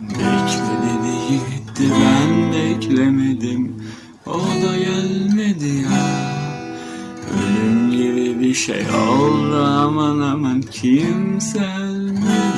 Bekledi gitti ben beklemedim. O da gelmedi ya. Ölüm gibi bir şey oldu aman aman kimse ölmedi.